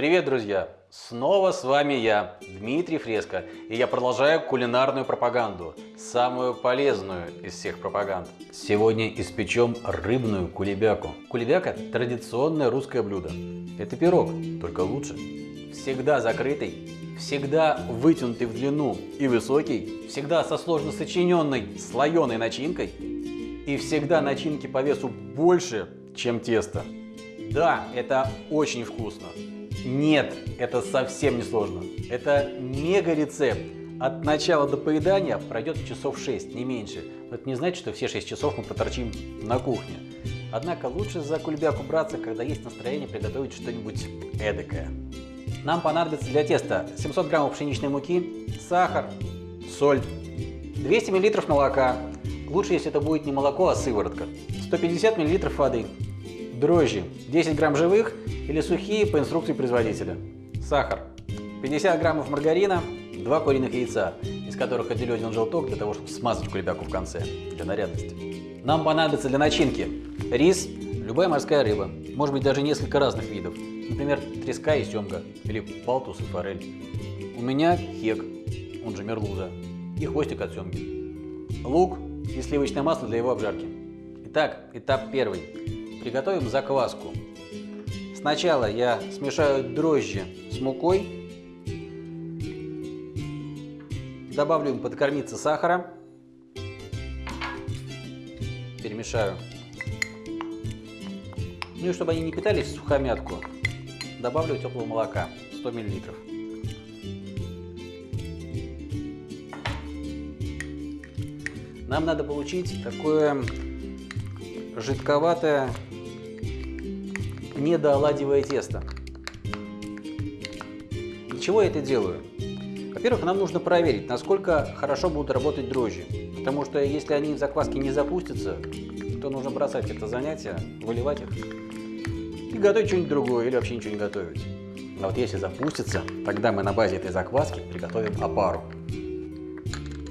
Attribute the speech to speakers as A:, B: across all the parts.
A: Привет, друзья! Снова с вами я, Дмитрий Фреско, и я продолжаю кулинарную пропаганду, самую полезную из всех пропаганд. Сегодня испечем рыбную кулебяку. Кулебяка – традиционное русское блюдо. Это пирог, только лучше. Всегда закрытый, всегда вытянутый в длину и высокий, всегда со сложно сочиненной слоеной начинкой и всегда начинки по весу больше, чем тесто. Да, это очень вкусно. Нет, это совсем не сложно. Это мега рецепт. От начала до поедания пройдет часов 6, не меньше. Но это не значит, что все 6 часов мы поторчим на кухне. Однако лучше за кульбяку браться, когда есть настроение приготовить что-нибудь эдакое. Нам понадобится для теста 700 граммов пшеничной муки, сахар, соль, 200 миллилитров молока. Лучше, если это будет не молоко, а сыворотка. 150 миллилитров воды, дрожжи 10 грамм живых или сухие по инструкции производителя, сахар, 50 граммов маргарина, 2 куриных яйца, из которых отделю один желток для того, чтобы смазать кулебяку в конце, для нарядности. Нам понадобится для начинки рис, любая морская рыба, может быть даже несколько разных видов, например, треска и семга, или палтус и форель. У меня хек, он же мерлуза, и хвостик от семги. Лук и сливочное масло для его обжарки. Итак, этап первый. Приготовим закваску. Сначала я смешаю дрожжи с мукой, добавлю им подкормиться сахара, перемешаю. Ну и чтобы они не питались в сухомятку, добавлю теплого молока 100 миллилитров. Нам надо получить такое жидковатое недооладивое тесто. Для чего я это делаю? Во-первых, нам нужно проверить, насколько хорошо будут работать дрожжи. Потому что если они в закваске не запустятся, то нужно бросать это занятие, выливать их и готовить что-нибудь другое или вообще ничего не готовить. А вот если запустится, тогда мы на базе этой закваски приготовим опару.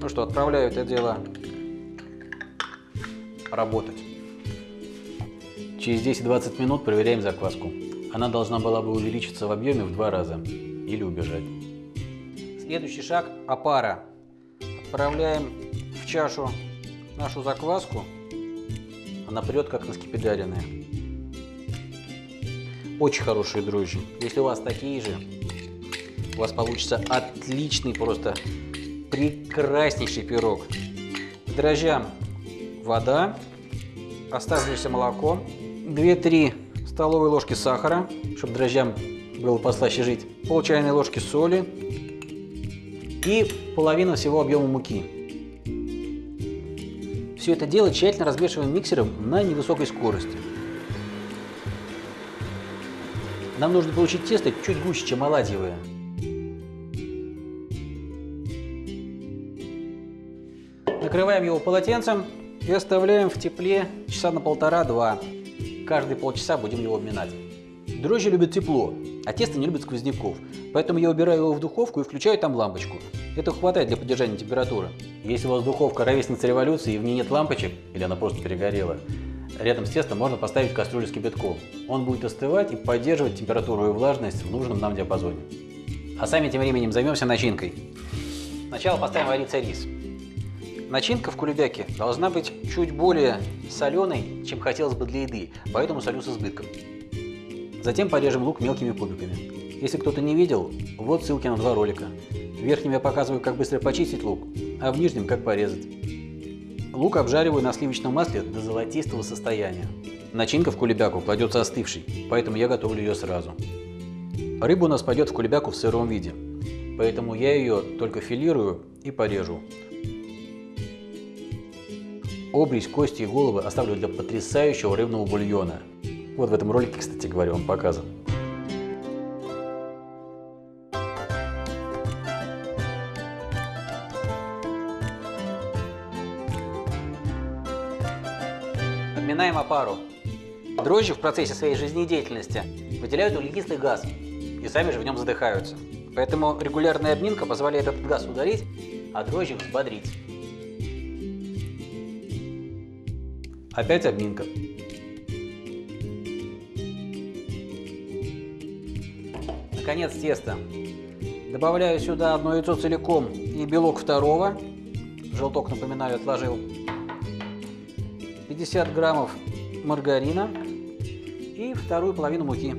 A: Ну что, отправляю это дело работать. Через 10-20 минут проверяем закваску. Она должна была бы увеличиться в объеме в два раза или убежать. Следующий шаг – опара. Отправляем в чашу нашу закваску. Она прет как наскипидаренная. Очень хорошие дрожжи. Если у вас такие же, у вас получится отличный, просто прекраснейший пирог. К дрожжам вода, оставшееся молоко, 2-3 столовые ложки сахара, чтобы дрожжам было послаще жить, пол чайной ложки соли и половина всего объема муки. Все это дело тщательно размешиваем миксером на невысокой скорости. Нам нужно получить тесто чуть гуще, чем оладьевое. Накрываем его полотенцем и оставляем в тепле часа на полтора-два каждые полчаса будем его обминать. Дрожжи любят тепло, а тесто не любит сквозняков, поэтому я убираю его в духовку и включаю там лампочку. Этого хватает для поддержания температуры. Если у вас духовка ровесница революции и в ней нет лампочек, или она просто перегорела, рядом с тестом можно поставить кастрюлю с кипятком. Он будет остывать и поддерживать температуру и влажность в нужном нам диапазоне. А сами тем временем займемся начинкой. Сначала поставим вариться рис. Начинка в кулебяке должна быть чуть более соленой, чем хотелось бы для еды, поэтому солю с избытком. Затем порежем лук мелкими кубиками. Если кто-то не видел, вот ссылки на два ролика. В верхнем я показываю, как быстро почистить лук, а в нижнем, как порезать. Лук обжариваю на сливочном масле до золотистого состояния. Начинка в кулебяку кладется остывшей, поэтому я готовлю ее сразу. Рыба у нас пойдет в кулебяку в сыром виде, поэтому я ее только филирую и порежу. Обрезь, кости и головы оставлю для потрясающего рыбного бульона. Вот в этом ролике, кстати говоря, он показан. Обминаем опару. Дрожжи в процессе своей жизнедеятельности выделяют углекислый газ и сами же в нем задыхаются. Поэтому регулярная обминка позволяет этот газ удалить, а дрожжи взбодрить. Опять обминка. конец теста. Добавляю сюда одно яйцо целиком и белок второго. Желток, напоминаю, отложил. 50 граммов маргарина и вторую половину муки.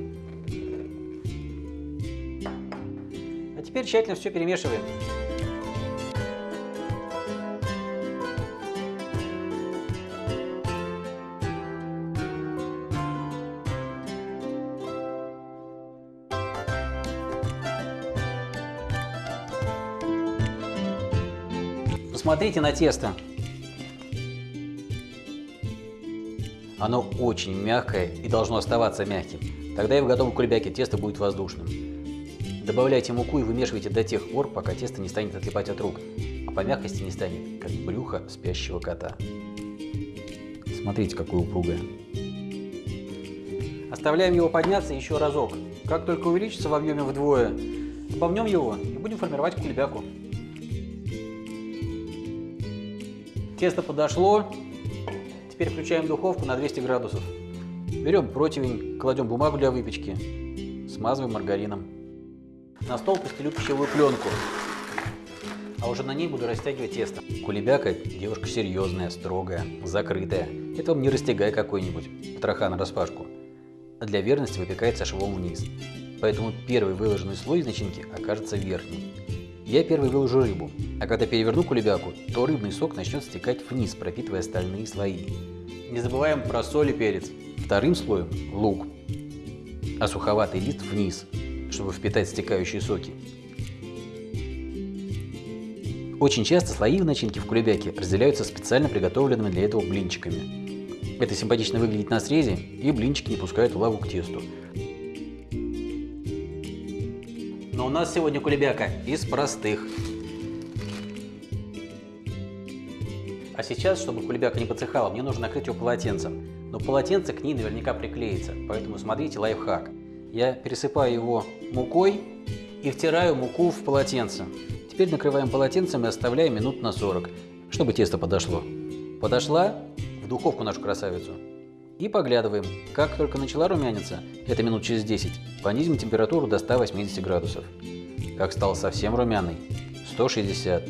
A: А теперь тщательно все перемешиваем. Посмотрите на тесто. Оно очень мягкое и должно оставаться мягким. Тогда и в готовом кулебяке тесто будет воздушным. Добавляйте муку и вымешивайте до тех пор, пока тесто не станет отлипать от рук, а по мягкости не станет, как брюхо спящего кота. Смотрите, какое упругое. Оставляем его подняться еще разок. Как только увеличится в объеме вдвое, добавнем его и будем формировать кулебяку. Тесто подошло, Теперь включаем духовку на 200 градусов. Берем противень, кладем бумагу для выпечки, смазываем маргарином. На стол постелю пищевую пленку, а уже на ней буду растягивать тесто. Кулебяка девушка серьезная, строгая, закрытая. Это вам не растягай какой-нибудь, потроха на распашку. А для верности выпекается швом вниз. Поэтому первый выложенный слой из начинки окажется верхним. Я первый выложу рыбу, а когда переверну кулебяку, то рыбный сок начнет стекать вниз, пропитывая остальные слои. Не забываем про соль и перец. Вторым слоем – лук, а суховатый лист вниз, чтобы впитать стекающие соки. Очень часто слои в начинке в кулебяке разделяются специально приготовленными для этого блинчиками. Это симпатично выглядит на срезе, и блинчики не пускают влагу к тесту. Нас сегодня кулебяка из простых. А сейчас, чтобы кулебяка не подсыхала, мне нужно накрыть ее полотенцем. Но полотенце к ней наверняка приклеится, поэтому смотрите лайфхак. Я пересыпаю его мукой и втираю муку в полотенце. Теперь накрываем полотенцем и оставляем минут на 40, чтобы тесто подошло. Подошла в духовку нашу красавицу. И поглядываем. Как только начала румяниться, это минут через 10, понизим температуру до 180 градусов. Как стал совсем румяный, 160.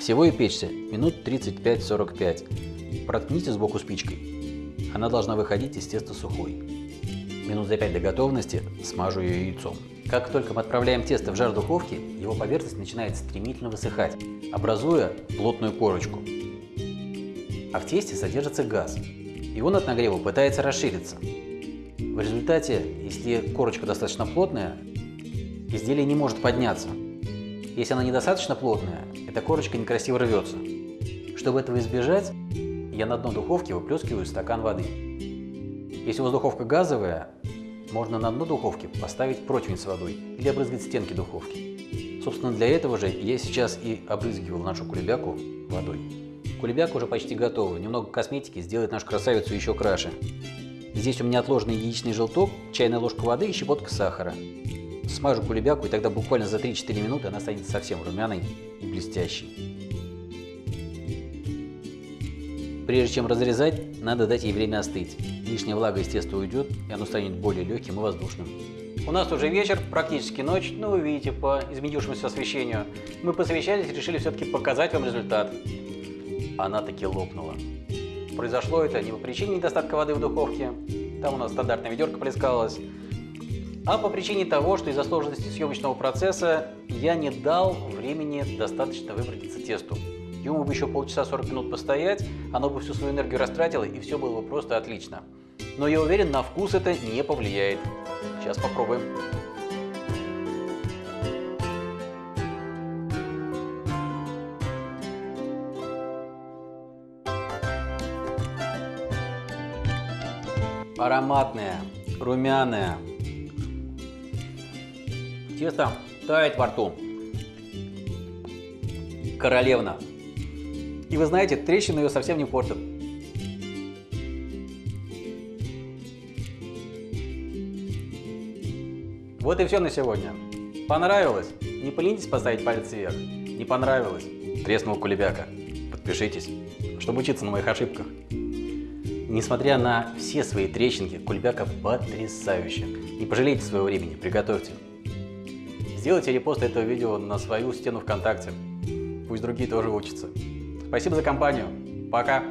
A: Всего и печься минут 35-45. Проткните сбоку спичкой. Она должна выходить из теста сухой. Минут за 5 до готовности смажу ее яйцом. Как только мы отправляем тесто в жар духовки, его поверхность начинает стремительно высыхать, образуя плотную корочку. А в тесте содержится газ, и он от нагрева пытается расшириться. В результате, если корочка достаточно плотная, изделие не может подняться. Если она недостаточно плотная, эта корочка некрасиво рвется. Чтобы этого избежать, я на дно духовки выплескиваю стакан воды. Если у вас духовка газовая, можно на дно духовки поставить противень с водой или обрызгать стенки духовки. Собственно, для этого же я сейчас и обрызгивал нашу кулебяку водой. Кулебяка уже почти готова. Немного косметики сделает нашу красавицу еще краше. Здесь у меня отложенный яичный желток, чайная ложка воды и щепотка сахара. Смажу кулебяку, и тогда буквально за 3-4 минуты она станет совсем румяной и блестящей. Прежде чем разрезать, надо дать ей время остыть. Лишняя влага из теста уйдет, и оно станет более легким и воздушным. У нас уже вечер, практически ночь, но вы видите по изменившемуся освещению. Мы посовещались и решили все-таки показать вам результат она таки лопнула. Произошло это не по причине недостатка воды в духовке, там у нас стандартная ведерко плескалось, а по причине того, что из-за сложности съемочного процесса я не дал времени достаточно выбродиться тесту. Ему бы еще полчаса 40 минут постоять, оно бы всю свою энергию растратило и все было бы просто отлично. Но я уверен, на вкус это не повлияет. Сейчас попробуем. Ароматная, румяная. Тесто тает во рту. Королевна. И вы знаете, трещины ее совсем не портят. Вот и все на сегодня. Понравилось? Не поленитесь поставить палец вверх. Не понравилось? Треснул кулебяка. Подпишитесь, чтобы учиться на моих ошибках. Несмотря на все свои трещинки, кульбяка потрясающая. Не пожалейте своего времени, приготовьте. сделайте репост этого видео на свою стену ВКонтакте. Пусть другие тоже учатся. Спасибо за компанию. Пока.